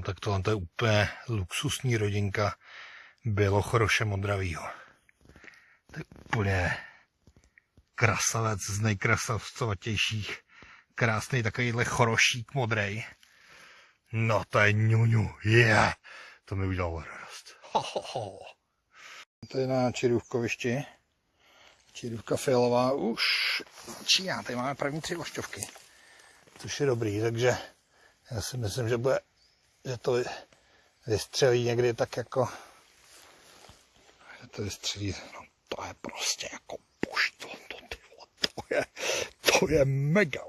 No tak tohle to je úplně luxusní rodinka Bělochoroše Modravýho. To je úplně krasavec z nejkrasavcovatějších. Krásný takovýhle chorošík modrej. No to je ňuňu, je. Yeah. To mi udělalo radost. Ho, ho, ho. Tady na Čirůvkovišti. Čirůvka fialová už číná. Tady máme první tři ošťovky. Což je dobrý, takže já si myslím, že bude, že to vystřelí někdy tak jako, že to vystřelí, no to je prostě jako pušť, to, to, to, to je, to je mega.